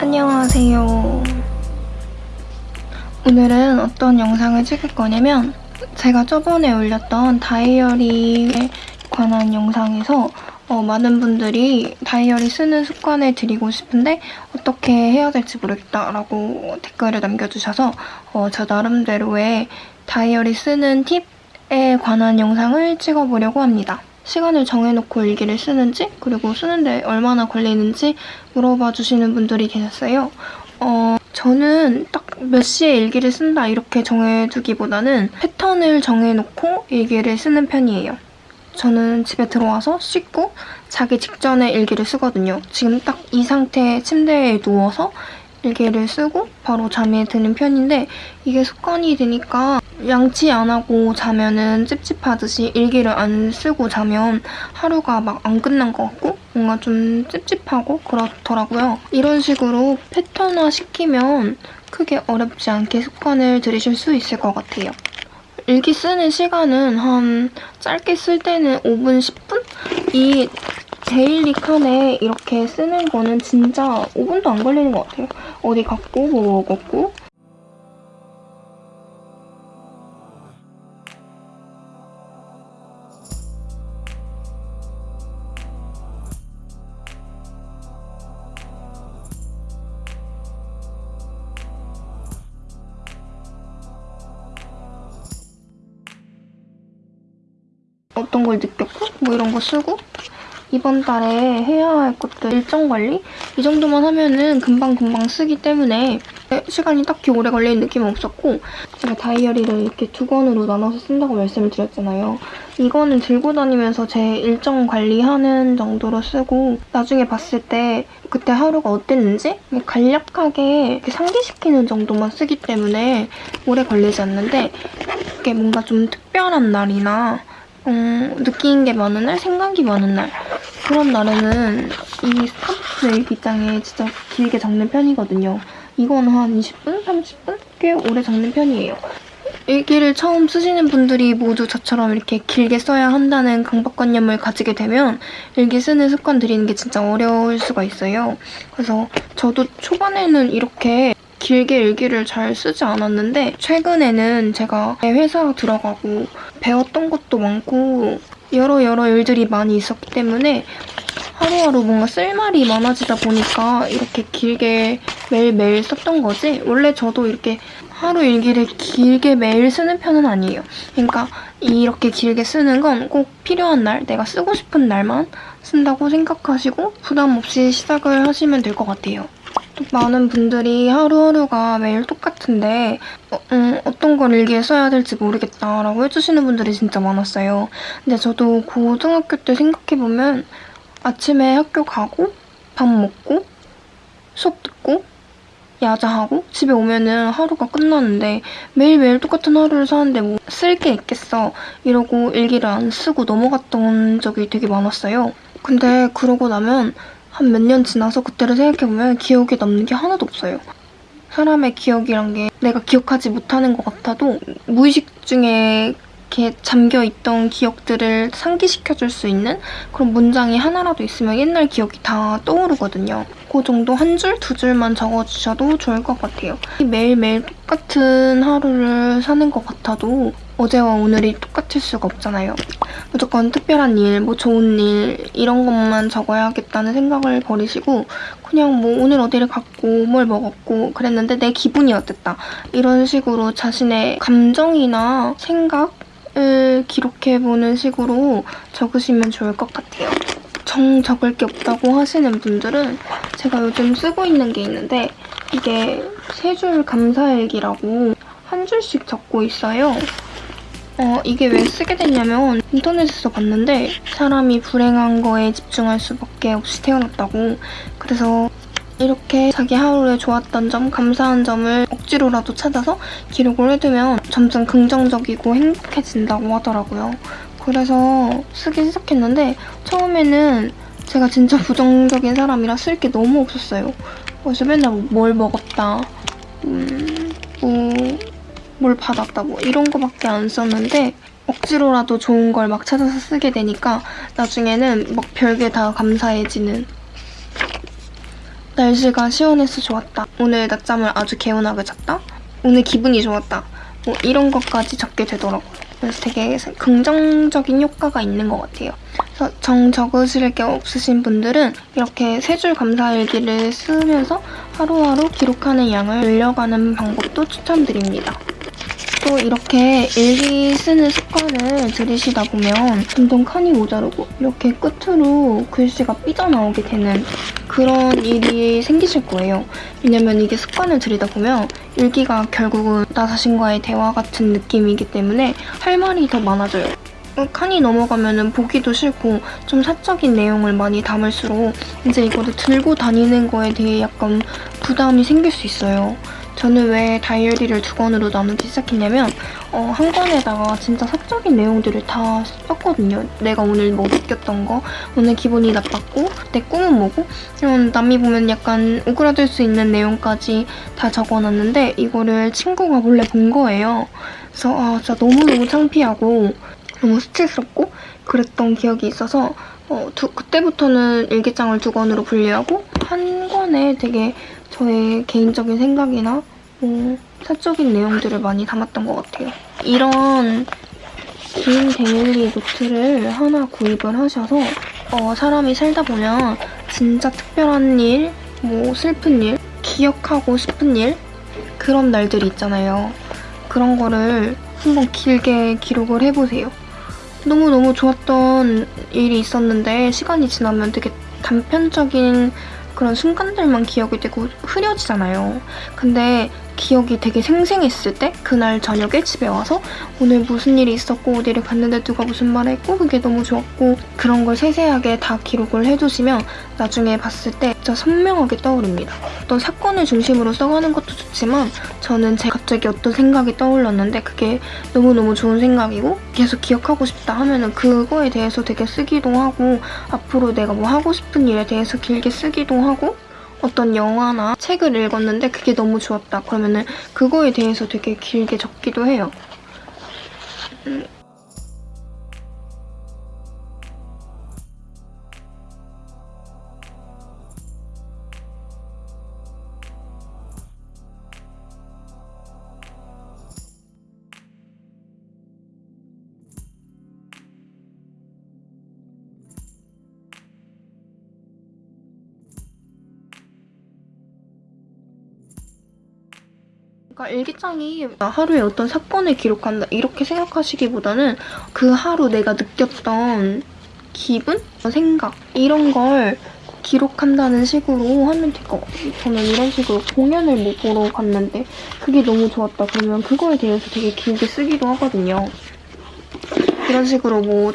안녕하세요. 오늘은 어떤 영상을 찍을 거냐면 제가 저번에 올렸던 다이어리에 관한 영상에서 어, 많은 분들이 다이어리 쓰는 습관을 드리고 싶은데 어떻게 해야 될지 모르겠다라고 댓글을 남겨주셔서 어, 저 나름대로의 다이어리 쓰는 팁에 관한 영상을 찍어보려고 합니다. 시간을 정해놓고 일기를 쓰는지 그리고 쓰는데 얼마나 걸리는지 물어봐 주시는 분들이 계셨어요. 어, 저는 딱 몇 시에 일기를 쓴다 이렇게 정해두기보다는 패턴을 정해놓고 일기를 쓰는 편이에요. 저는 집에 들어와서 씻고 자기 직전에 일기를 쓰거든요. 지금 딱 이 상태에 침대에 누워서 일기를 쓰고 바로 잠에 드는 편인데 이게 습관이 되니까 양치 안 하고 자면은 찝찝하듯이 일기를 안 쓰고 자면 하루가 막 안 끝난 것 같고 뭔가 좀 찝찝하고 그렇더라고요. 이런 식으로 패턴화 시키면 크게 어렵지 않게 습관을 들이실 수 있을 것 같아요. 일기 쓰는 시간은 한 짧게 쓸 때는 5분, 10분? 이 데일리 칸에 이렇게 쓰는 거는 진짜 5분도 안 걸리는 것 같아요. 어디 갔고 뭐 먹었고 어떤 걸 느꼈고 뭐 이런 거 쓰고 이번 달에 해야 할 것들 일정 관리? 이 정도만 하면은 금방금방 쓰기 때문에 시간이 딱히 오래 걸리는 느낌은 없었고 제가 다이어리를 이렇게 두 권으로 나눠서 쓴다고 말씀을 드렸잖아요. 이거는 들고 다니면서 제 일정 관리하는 정도로 쓰고 나중에 봤을 때 그때 하루가 어땠는지 간략하게 상기시키는 정도만 쓰기 때문에 오래 걸리지 않는데 이게 뭔가 좀 특별한 날이나 음, 느끼는 게 많은 날, 생각이 많은 날 그런 날에는 이 스타벅스 일기장에 진짜 길게 적는 편이거든요. 이건 한 20분? 30분? 꽤 오래 적는 편이에요. 일기를 처음 쓰시는 분들이 모두 저처럼 이렇게 길게 써야 한다는 강박관념을 가지게 되면 일기 쓰는 습관 들이는 게 진짜 어려울 수가 있어요. 그래서 저도 초반에는 이렇게 길게 일기를 잘 쓰지 않았는데 최근에는 제가 회사 들어가고 배웠던 것도 많고 여러 여러 일들이 많이 있었기 때문에 하루하루 뭔가 쓸 말이 많아지다 보니까 이렇게 길게 매일매일 썼던 거지 원래 저도 이렇게 하루 일기를 길게 매일 쓰는 편은 아니에요. 그러니까 이렇게 길게 쓰는 건 꼭 필요한 날, 내가 쓰고 싶은 날만 쓴다고 생각하시고 부담 없이 시작을 하시면 될 것 같아요. 많은 분들이 하루하루가 매일 똑같은데 어, 음, 어떤 걸 일기에 써야 될지 모르겠다라고 해주시는 분들이 진짜 많았어요. 근데 저도 고등학교 때 생각해보면 아침에 학교 가고 밥 먹고 수업 듣고 야자하고 집에 오면은 하루가 끝나는데 매일매일 똑같은 하루를 사는데 뭐 쓸 게 있겠어 이러고 일기를 안 쓰고 넘어갔던 적이 되게 많았어요. 근데 그러고 나면 한 몇 년 지나서 그때를 생각해보면 기억에 남는 게 하나도 없어요. 사람의 기억이란 게 내가 기억하지 못하는 것 같아도 무의식 중에 이렇게 잠겨있던 기억들을 상기시켜줄 수 있는 그런 문장이 하나라도 있으면 옛날 기억이 다 떠오르거든요. 그 정도 한 줄, 두 줄만 적어주셔도 좋을 것 같아요. 매일매일 똑같은 하루를 사는 것 같아도 어제와 오늘이 똑같을 수가 없잖아요. 무조건 특별한 일, 뭐 좋은 일 이런 것만 적어야겠다는 생각을 버리시고 그냥 뭐 오늘 어디를 갔고 뭘 먹었고 그랬는데 내 기분이 어땠다 이런 식으로 자신의 감정이나 생각을 기록해보는 식으로 적으시면 좋을 것 같아요. 정 적을 게 없다고 하시는 분들은 제가 요즘 쓰고 있는 게 있는데 이게 세 줄 감사일기라고 한 줄씩 적고 있어요. 어, 이게 왜 쓰게 됐냐면 인터넷에서 봤는데 사람이 불행한 거에 집중할 수밖에 없이 태어났다고 그래서 이렇게 자기 하루에 좋았던 점, 감사한 점을 억지로라도 찾아서 기록을 해두면 점점 긍정적이고 행복해진다고 하더라고요. 그래서 쓰기 시작했는데 처음에는 제가 진짜 부정적인 사람이라 쓸 게 너무 없었어요. 그래서 맨날 뭘 먹었다, 음, 뭐, 뭘 받았다, 뭐 이런 거밖에 안 썼는데 억지로라도 좋은 걸 막 찾아서 쓰게 되니까 나중에는 막 별게 다 감사해지는 날씨가 시원해서 좋았다. 오늘 낮잠을 아주 개운하게 잤다. 오늘 기분이 좋았다. 뭐 이런 것까지 적게 되더라고요. 그래서 되게 긍정적인 효과가 있는 것 같아요. 그래서 정 적으실 게 없으신 분들은 이렇게 세 줄 감사일기를 쓰면서 하루하루 기록하는 양을 늘려가는 방법도 추천드립니다. 또 이렇게 일기 쓰는 습관을 들이시다 보면 점점 칸이 모자르고 이렇게 끝으로 글씨가 삐져나오게 되는 그런 일이 생기실 거예요. 왜냐면 이게 습관을 들이다 보면 일기가 결국은 나 자신과의 대화 같은 느낌이기 때문에 할 말이 더 많아져요. 칸이 넘어가면 보기도 싫고 좀 사적인 내용을 많이 담을수록 이제 이거를 들고 다니는 거에 대해 약간 부담이 생길 수 있어요. 저는 왜 다이어리를 두 권으로 나누기 시작했냐면 어, 한 권에다가 진짜 사적인 내용들을 다 썼거든요. 내가 오늘 뭐 느꼈던 거, 오늘 기분이 나빴고, 내 꿈은 뭐고, 이런 남이 보면 약간 오그라들 수 있는 내용까지 다 적어놨는데 이거를 친구가 몰래 본 거예요. 그래서 아 진짜 너무너무 창피하고 너무 수치스럽고 그랬던 기억이 있어서 어, 두, 그때부터는 일기장을 두 권으로 분리하고 한 권에 되게 저의 개인적인 생각이나 뭐 사적인 내용들을 많이 담았던 것 같아요. 이런 긴 daily 노트를 하나 구입을 하셔서 어, 사람이 살다 보면 진짜 특별한 일, 뭐 슬픈 일, 기억하고 싶은 일 그런 날들이 있잖아요. 그런 거를 한번 길게 기록을 해보세요. 너무너무 좋았던 일이 있었는데 시간이 지나면 되게 단편적인 그런 순간들만 기억이 되고 흐려지잖아요. 근데 기억이 되게 생생했을 때 그날 저녁에 집에 와서 오늘 무슨 일이 있었고 어디를 갔는데 누가 무슨 말을 했고 그게 너무 좋았고 그런 걸 세세하게 다 기록을 해두시면 나중에 봤을 때 진짜 선명하게 떠오릅니다. 어떤 사건을 중심으로 써가는 것도 좋지만 저는 제 갑자기 어떤 생각이 떠올랐는데 그게 너무너무 좋은 생각이고 계속 기억하고 싶다 하면은 그거에 대해서 되게 쓰기도 하고 앞으로 내가 뭐 하고 싶은 일에 대해서 길게 쓰기도 하고 어떤 영화나 책을 읽었는데 그게 너무 좋았다. 그러면 은 그거에 대해서 되게 길게 적기도 해요. 음. 그러니까 일기장이 하루에 어떤 사건을 기록한다 이렇게 생각하시기보다는 그 하루 내가 느꼈던 기분, 생각 이런 걸 기록한다는 식으로 하면 될 것 같아요. 저는 이런 식으로 공연을 뭐 보러 갔는데 그게 너무 좋았다 그러면 그거에 대해서 되게 길게 쓰기도 하거든요. 이런 식으로 뭐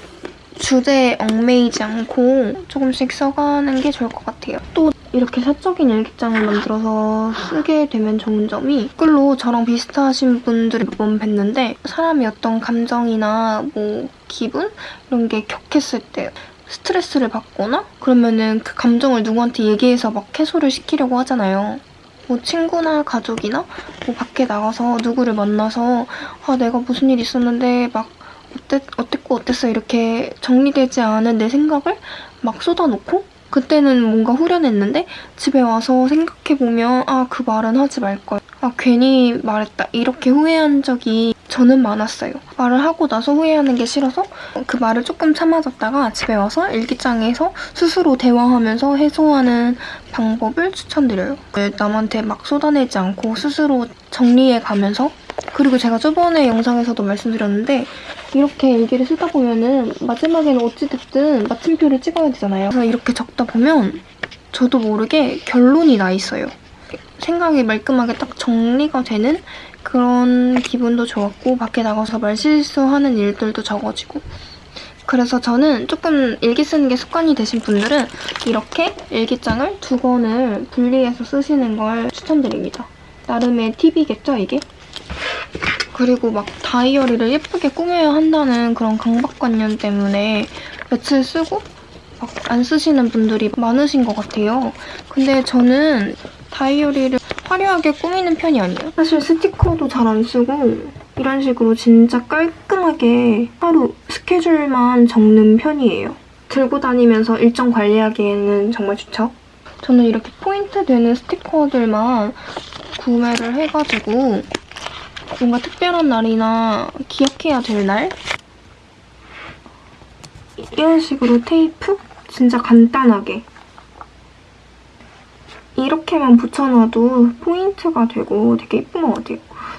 주제에 얽매이지 않고 조금씩 써가는 게 좋을 것 같아요. 또 이렇게 사적인 일기장을 만들어서 쓰게 되면 좋은 점이 댓글로 저랑 비슷하신 분들을 몇 번 뵀는데 사람이 어떤 감정이나 뭐 기분 이런 게 격했을 때 스트레스를 받거나 그러면은 그 감정을 누구한테 얘기해서 막 해소를 시키려고 하잖아요. 뭐 친구나 가족이나 뭐 밖에 나가서 누구를 만나서 아 내가 무슨 일 있었는데 막 어땠, 어땠고 어땠어 이렇게 정리되지 않은 내 생각을 막 쏟아놓고 그때는 뭔가 후련했는데 집에 와서 생각해보면 아 그 말은 하지 말걸 아 괜히 말했다 이렇게 후회한 적이 저는 많았어요 말을 하고 나서 후회하는 게 싫어서 그 말을 조금 참아뒀다가 집에 와서 일기장에서 스스로 대화하면서 해소하는 방법을 추천드려요 남한테 막 쏟아내지 않고 스스로 정리해가면서 그리고 제가 저번에 영상에서도 말씀드렸는데 이렇게 일기를 쓰다 보면은 마지막에는 어찌됐든 마침표를 찍어야 되잖아요. 그래서 이렇게 적다 보면 저도 모르게 결론이 나 있어요. 생각이 말끔하게 딱 정리가 되는 그런 기분도 좋았고 밖에 나가서 말실수하는 일들도 적어지고 그래서 저는 조금 일기 쓰는 게 습관이 되신 분들은 이렇게 일기장을 두 권을 분리해서 쓰시는 걸 추천드립니다. 나름의 팁이겠죠, 이게? 그리고 막 다이어리를 예쁘게 꾸며야 한다는 그런 강박관념 때문에 며칠 쓰고 막 안 쓰시는 분들이 많으신 것 같아요. 근데 저는 다이어리를 화려하게 꾸미는 편이 아니에요. 사실 스티커도 잘 안 쓰고 이런 식으로 진짜 깔끔하게 하루 스케줄만 적는 편이에요. 들고 다니면서 일정 관리하기에는 정말 좋죠. 저는 이렇게 포인트 되는 스티커들만 구매를 해가지고 뭔가 특별한 날이나 기억해야 될 날? 이런 식으로 테이프? 진짜 간단하게 이렇게만 붙여놔도 포인트가 되고 되게 예쁜 것 같아요.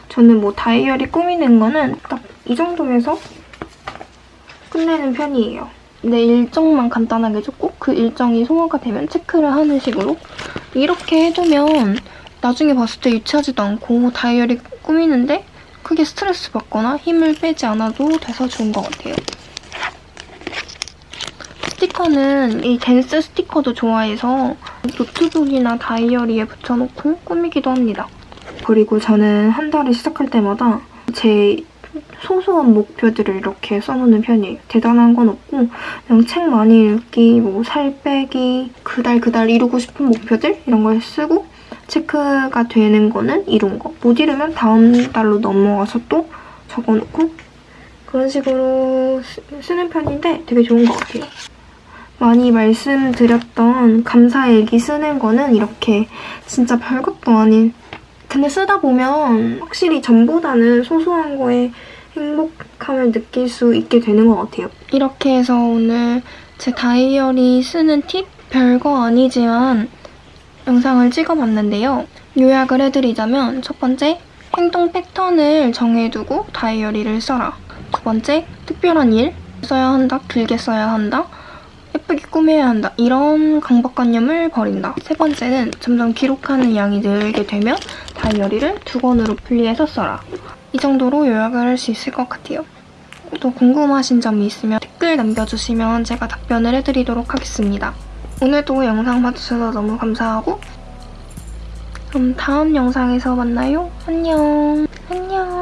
저는 뭐 다이어리 꾸미는 거는 딱 이 정도에서 끝내는 편이에요. 내 일정만 간단하게 줬고 그 일정이 소화가 되면 체크를 하는 식으로 이렇게 해두면 나중에 봤을 때 유치하지도 않고 다이어리 꾸미는데 크게 스트레스 받거나 힘을 빼지 않아도 돼서 좋은 것 같아요. 스티커는 이 댄스 스티커도 좋아해서 노트북이나 다이어리에 붙여놓고 꾸미기도 합니다. 그리고 저는 한 달을 시작할 때마다 제 소소한 목표들을 이렇게 써놓는 편이에요. 대단한 건 없고 그냥 책 많이 읽기, 뭐 살 빼기, 그달 그달 이루고 싶은 목표들 이런 걸 쓰고 체크가 되는 거는 이룬 거. 못 이루면 다음 달로 넘어가서 또 적어놓고 그런 식으로 쓰, 쓰는 편인데 되게 좋은 것 같아요. 많이 말씀드렸던 감사일기 쓰는 거는 이렇게 진짜 별것도 아닌 근데 쓰다 보면 확실히 전보다는 소소한 거에 행복함을 느낄 수 있게 되는 것 같아요. 이렇게 해서 오늘 제 다이어리 쓰는 팁 별거 아니지만 영상을 찍어봤는데요. 요약을 해드리자면 첫 번째, 행동 패턴을 정해두고 다이어리를 써라. 두 번째, 특별한 일 써야 한다, 길게 써야 한다. 예쁘게 꾸며야 한다. 이런 강박관념을 버린다. 세 번째는 점점 기록하는 양이 늘게 되면 다이어리를 두 권으로 분리해서 써라. 이 정도로 요약을 할 수 있을 것 같아요. 또 궁금하신 점이 있으면 댓글 남겨주시면 제가 답변을 해드리도록 하겠습니다. 오늘도 영상 봐주셔서 너무 감사하고 그럼 다음 영상에서 만나요. 안녕. 안녕.